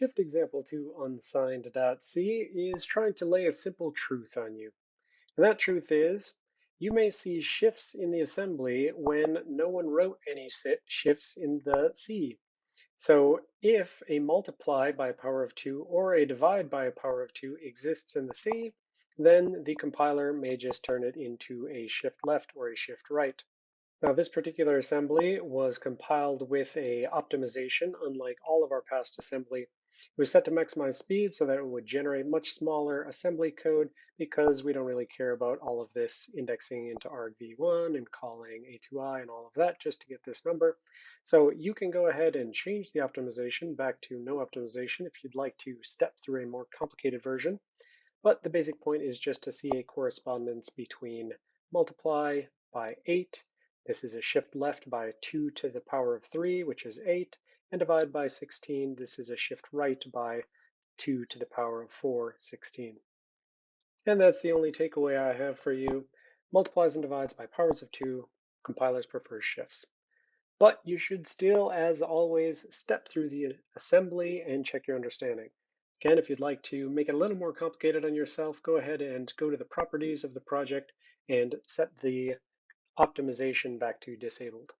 Shift example to unsigned.c is trying to lay a simple truth on you. And that truth is, you may see shifts in the assembly when no one wrote any shifts in the C. So if a multiply by a power of 2 or a divide by a power of 2 exists in the C, then the compiler may just turn it into a shift left or a shift right. Now this particular assembly was compiled with a optimization, unlike all of our past assembly. It was set to maximize speed so that it would generate much smaller assembly code because we don't really care about all of this indexing into argv1 and calling atoi and all of that just to get this number. So you can go ahead and change the optimization back to no optimization if you'd like to step through a more complicated version. But the basic point is just to see a correspondence between multiply by 8 this is a shift left by 2 to the power of 3, which is 8, and divide by 16. This is a shift right by 2 to the power of 4, 16. And that's the only takeaway I have for you. Multiplies and divides by powers of 2. Compilers prefer shifts. But you should still, as always, step through the assembly and check your understanding. Again, if you'd like to make it a little more complicated on yourself, go ahead and go to the properties of the project and set the optimization back to disabled.